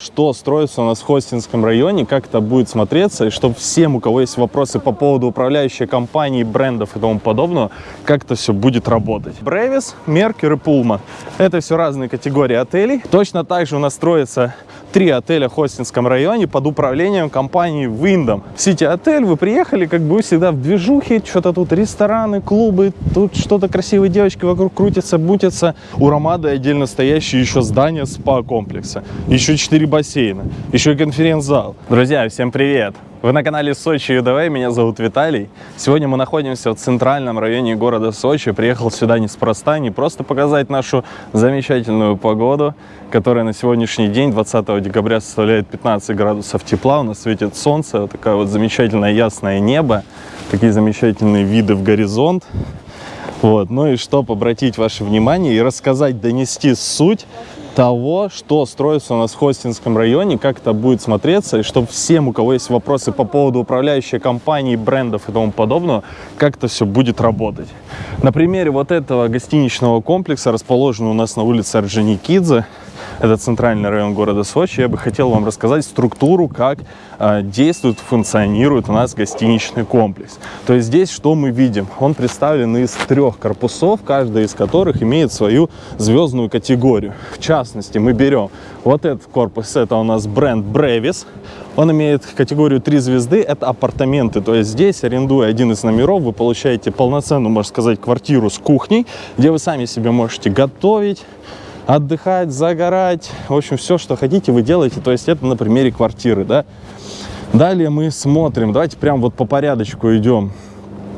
что строится у нас в Хостинском районе, как это будет смотреться, и чтобы всем, у кого есть вопросы по поводу управляющей компании, брендов и тому подобного, как это все будет работать. Бревис, Меркер и Пулман. Это все разные категории отелей. Точно так же у нас строится три отеля в Хостинском районе под управлением компании Wyndham. Сити отель, вы приехали, как бы вы всегда в движухе, что-то тут рестораны, клубы, тут что-то красивые девочки вокруг крутятся, бутятся. У Ромады отдельно стоящее еще здание спа-комплекса, еще четыре бассейна, еще и конференц-зал. Друзья, всем привет! Вы на канале Сочи ЮДВ, меня зовут Виталий. Сегодня мы находимся в центральном районе города Сочи. Приехал сюда неспроста, не просто показать нашу замечательную погоду, которая на сегодняшний день, 20 декабря, составляет 15 градусов тепла. У нас светит солнце, вот такое вот замечательное ясное небо, такие замечательные виды в горизонт. Вот. Ну и чтобы обратить ваше внимание и рассказать, донести суть того, что строится у нас в Хостинском районе, как это будет смотреться, и чтобы всем, у кого есть вопросы по поводу управляющей компании, брендов и тому подобного, как это все будет работать. На примере вот этого гостиничного комплекса, расположенного у нас на улице Орджоникидзе, это центральный район города Сочи, я бы хотел вам рассказать структуру, как э, действует, функционирует у нас гостиничный комплекс. То есть здесь что мы видим? Он представлен из трех корпусов, каждый из которых имеет свою звездную категорию. В частности, мы берем вот этот корпус, это у нас бренд Brevis, он имеет категорию 3 звезды, это апартаменты. То есть здесь, арендуя один из номеров, вы получаете полноценную, можно сказать, квартиру с кухней, где вы сами себе можете готовить, отдыхать, загорать, в общем, все, что хотите, вы делаете. То есть это на примере квартиры, да. Далее мы смотрим, давайте прям вот по порядочку идем.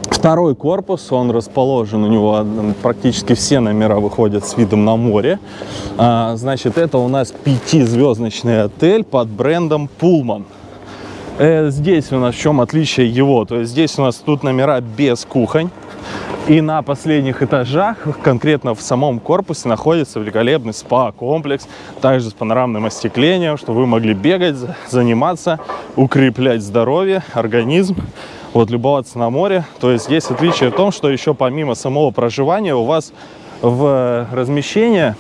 Второй корпус, он расположен, у него практически все номера выходят с видом на море. А, значит, это у нас пятизвездочный отель под брендом Pullman. Э, здесь у нас в чем отличие его? То есть здесь у нас тут номера без кухонь. И на последних этажах, конкретно в самом корпусе, находится великолепный спа-комплекс, также с панорамным остеклением, чтобы вы могли бегать, заниматься, укреплять здоровье, организм, вот, любоваться на море. То есть есть отличие в том, что еще помимо самого проживания у вас в размещение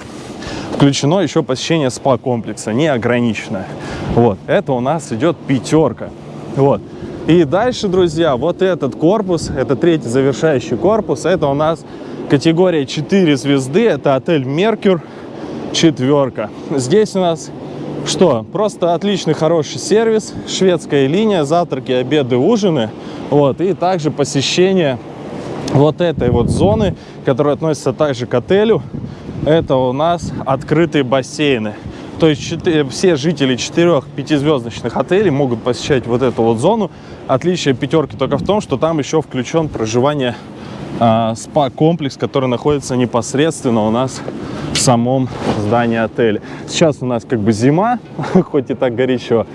включено еще посещение спа-комплекса, неограниченное. Вот, это у нас идет пятерка. Вот. И дальше, друзья, вот этот корпус, это третий завершающий корпус, это у нас категория 4 звезды, это отель Меркюр, четверка. Здесь у нас что? Просто отличный, хороший сервис, шведская линия, завтраки, обеды, ужины. Вот, и также посещение вот этой вот зоны, которая относится также к отелю. Это у нас открытые бассейны. То есть 4, все жители четырех пятизвездочных отелей могут посещать вот эту вот зону. Отличие пятерки только в том, что там еще включен проживание э, спа-комплекс, который находится непосредственно у нас в самом здании отеля. Сейчас у нас как бы зима, хоть и так горячо,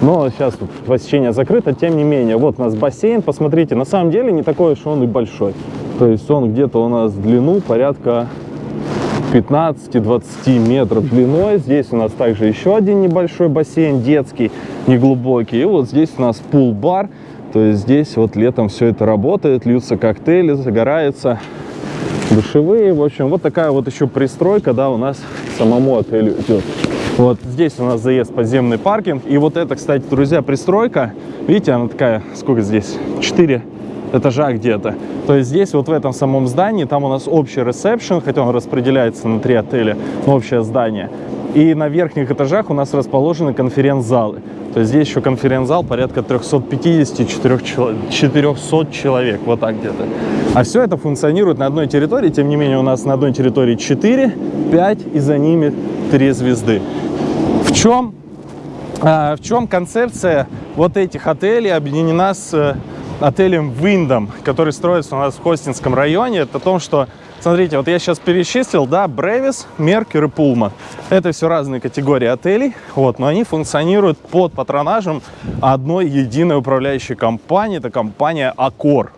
но сейчас тут посещение закрыто, тем не менее. Вот у нас бассейн, посмотрите, на самом деле не такой уж он и большой. То есть он где-то у нас в длину порядка 15-20 метров длиной. Здесь у нас также еще один небольшой бассейн, детский, неглубокий. И вот здесь у нас пул-бар. То есть здесь вот летом все это работает, льются коктейли, загорается, душевые. В общем, вот такая вот еще пристройка, да, у нас самому отелю идет. Вот здесь у нас заезд подземный паркинг. И вот это, кстати, друзья, пристройка. Видите, она такая, сколько здесь? 4 этажа где-то. То есть здесь, вот в этом самом здании, там у нас общий ресепшн, хотя он распределяется на три отеля, но общее здание. И на верхних этажах у нас расположены конференц-залы. То есть здесь еще конференц-зал порядка 350-400 человек, вот так где-то. А все это функционирует на одной территории, тем не менее у нас на одной территории 4, 5 и за ними 3 звезды. В чем, а, в чем концепция вот этих отелей объединена с отелем Wyndham, который строится у нас в Хостинском районе, это о том, что, смотрите, вот я сейчас перечислил, да, Бревис, Меркер и Пулман. Это все разные категории отелей, вот, но они функционируют под патронажем одной единой управляющей компании, это компания Accor.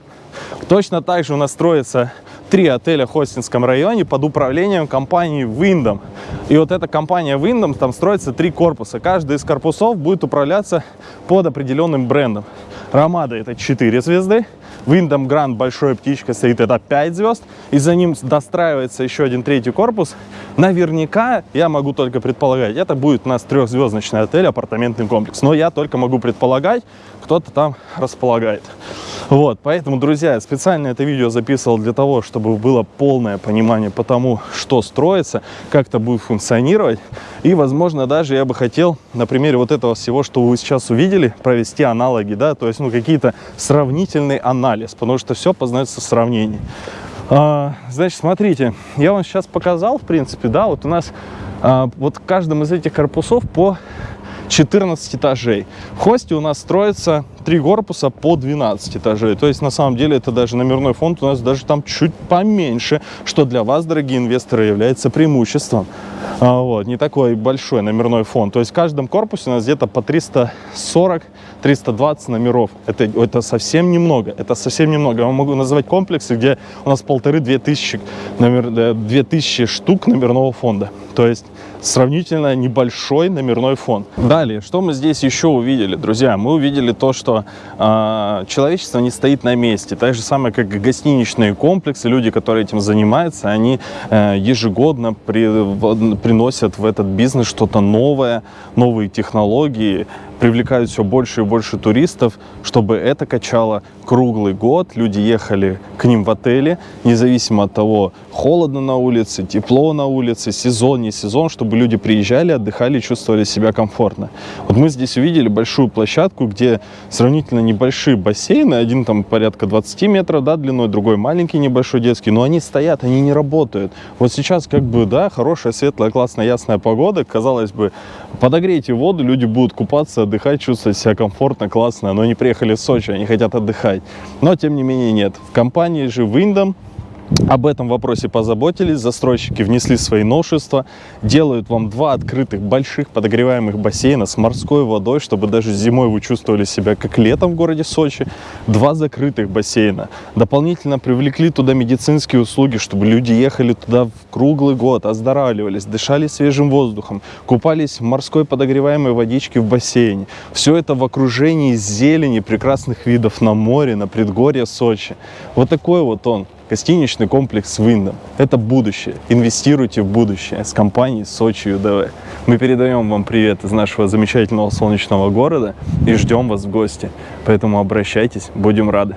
Точно так же у нас строится три отеля в Хостинском районе под управлением компании Wyndham. И вот эта компания Wyndham, там строится три корпуса. Каждый из корпусов будет управляться под определенным брендом. Ромада это 4 звезды, Wyndham Grand большой птичка стоит, это 5 звезд, и за ним достраивается еще один третий корпус. Наверняка, я могу только предполагать, это будет у нас трехзвездочный отель, апартаментный комплекс. Но я только могу предполагать, кто-то там располагает. Вот, поэтому, друзья, специально это видео записывал для того, чтобы было полное понимание по тому, что строится, как это будет функционировать. И, возможно, даже я бы хотел на примере вот этого всего, что вы сейчас увидели, провести аналоги, да, то есть, ну, какие-то сравнительный анализ, потому что все познается в сравнении. А, значит, смотрите, я вам сейчас показал, в принципе, да, вот у нас а, вот в каждом из этих корпусов по 14 этажей. В хосте у нас строится три корпуса по 12 этажей. То есть, на самом деле, это даже номерной фонд у нас даже там чуть поменьше, что для вас, дорогие инвесторы, является преимуществом. А, вот, не такой большой номерной фонд. То есть, в каждом корпусе у нас где-то по 340 320 номеров. Это, это совсем немного. Это совсем немного. Я могу назвать комплексы, где у нас полторы-две тысячи, номер, две тысячи штук номерного фонда. То есть сравнительно небольшой номерной фонд. Далее, что мы здесь еще увидели, друзья? Мы увидели то, что э, человечество не стоит на месте. Так же самое, как и гостиничные комплексы, люди, которые этим занимаются, они э, ежегодно при, в, приносят в этот бизнес что-то новое, новые технологии, привлекают все больше и больше туристов, чтобы это качало круглый год. Люди ехали к ним в отели, независимо от того, холодно на улице, тепло на улице, сезон, не сезон, чтобы люди приезжали, отдыхали, чувствовали себя комфортно. Вот мы здесь увидели большую площадку, где сравнительно небольшие бассейны, один там порядка 20 метров да, длиной, другой маленький небольшой детский, но они стоят, они не работают. Вот сейчас как бы, да, хорошая, светлая, классная, ясная погода, казалось бы, подогрейте воду, люди будут купаться, отдыхать, чувствовать себя комфортно, классно, но они приехали в Сочи, они хотят отдыхать. Но, тем не менее, нет. В компании же Windham об этом вопросе позаботились, застройщики внесли свои новшества, делают вам два открытых больших подогреваемых бассейна с морской водой, чтобы даже зимой вы чувствовали себя как летом в городе Сочи. Два закрытых бассейна. Дополнительно привлекли туда медицинские услуги, чтобы люди ехали туда в круглый год, оздоравливались, дышали свежим воздухом, купались в морской подогреваемой водичке в бассейне. Все это в окружении зелени, прекрасных видов на море, на предгорье Сочи. Вот такой вот он, Гостиничный комплекс с Виндом. Это будущее. Инвестируйте в будущее с компанией Сочи ЮДВ. Мы передаем вам привет из нашего замечательного солнечного города и ждем вас в гости. Поэтому обращайтесь, будем рады.